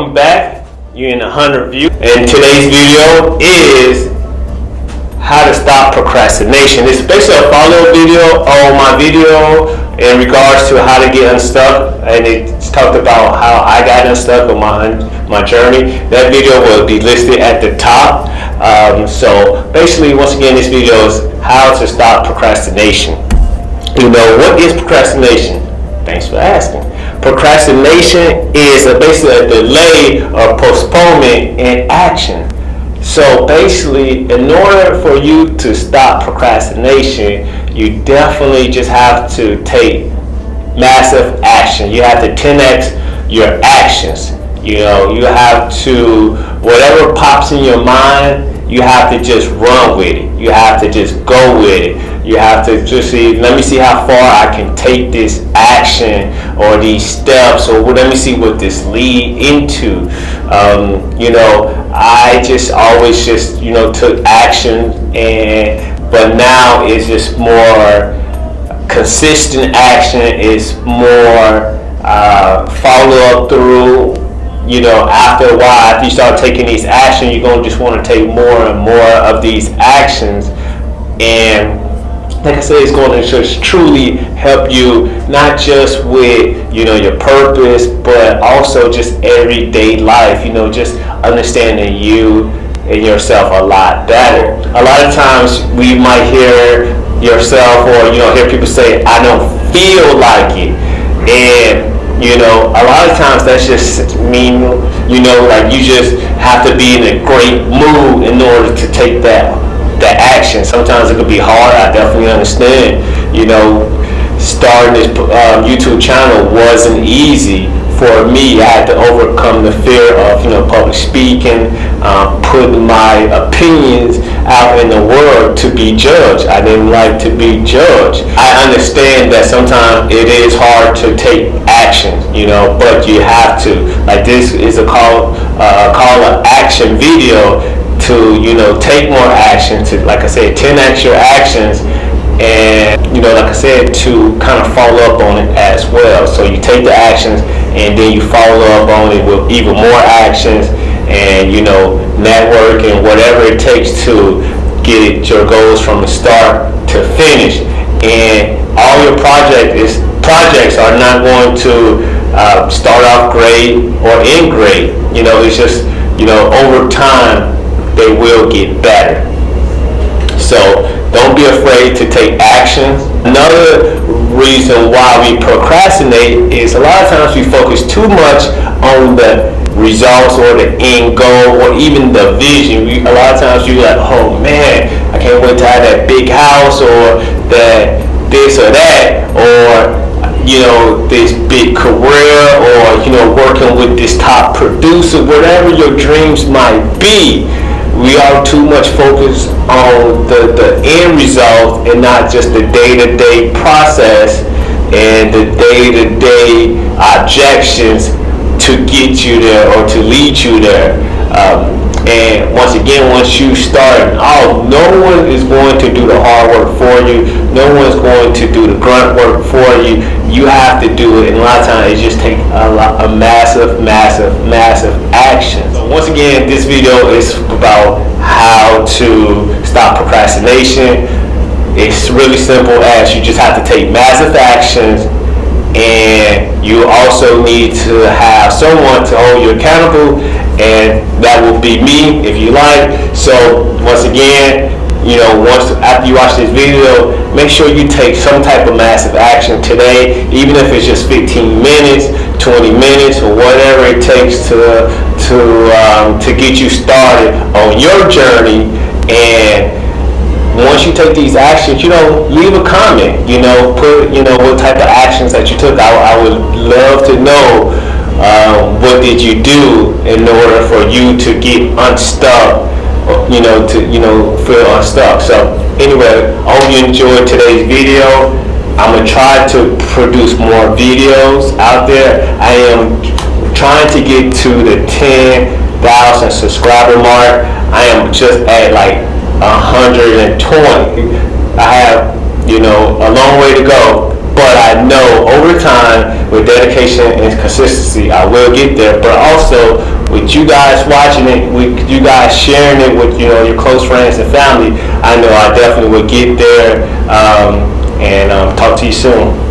welcome back. You're in a 100 view. And today's video is how to stop procrastination. It's basically a follow-up video on my video in regards to how to get unstuck. And it's talked about how I got unstuck on my, my journey. That video will be listed at the top. Um, so basically, once again, this video is how to stop procrastination. You know, what is procrastination? Thanks for asking. Procrastination is a, basically a delay or postponement in action. So basically, in order for you to stop procrastination, you definitely just have to take massive action. You have to 10x your actions. You know, you have to, whatever pops in your mind, you have to just run with it. You have to just go with it. You have to just see, let me see how far I can take this action or these steps or let me see what this lead into. Um, you know, I just always just, you know, took action and, but now it's just more consistent action. It's more uh, follow up through you know, after a while, after you start taking these actions, you're gonna just want to take more and more of these actions, and like I said, it's going to just truly help you not just with you know your purpose, but also just everyday life. You know, just understanding you and yourself a lot better. A lot of times we might hear yourself or you know hear people say, "I don't feel like it," and you know, a lot of times that's just mean, you know, like you just have to be in a great mood in order to take that that action. Sometimes it could be hard. I definitely understand. You know, starting this um, YouTube channel wasn't easy for me. I had to overcome the fear of you know public speaking, um, putting my opinions out in the world to be judged. I didn't like to be judged. I understand that sometimes it is hard to take action, you know, but you have to. Like this is a call, uh, call to action video to, you know, take more action, to, like I said, 10x your actions and you know like i said to kind of follow up on it as well so you take the actions and then you follow up on it with even more actions and you know network and whatever it takes to get your goals from the start to finish. And all your project is projects are not going to uh, start off great or end great. You know it's just you know over time they will get better so don't be afraid to take action. another reason why we procrastinate is a lot of times we focus too much on the results or the end goal or even the vision. We, a lot of times you're like, oh man, I can't wait to have that big house or that this or that or you know this big career or you know working with this top producer, whatever your dreams might be. We are too much focused on the, the end result and not just the day-to-day process and the day-to-day objections to get you there or to lead you there. Um, and once again, once you start out, no one is going to do the hard work for you. No one's going to do the grunt work for you. You have to do it. And a lot of times it just takes a, lot, a massive, massive, massive action. So once again, this video is about how to stop procrastination. It's really simple as you just have to take massive actions and you also need to have someone to hold you accountable and that will be me if you like. So once again you know once after you watch this video make sure you take some type of massive action today even if it's just 15 minutes 20 minutes or whatever it takes to to um, to get you started on your journey. And once you take these actions, you know, leave a comment. You know, put you know what type of actions that you took. I, I would love to know uh, what did you do in order for you to get unstuck. You know, to you know feel unstuck. So anyway, I hope you enjoyed today's video. I'm gonna try to produce more videos out there. I am trying to get to the 10,000 subscriber mark. I am just at like 120. I have, you know, a long way to go, but I know over time with dedication and consistency, I will get there. But also, with you guys watching it, with you guys sharing it with you know your close friends and family, I know I definitely will get there. Um, and um, talk to you soon.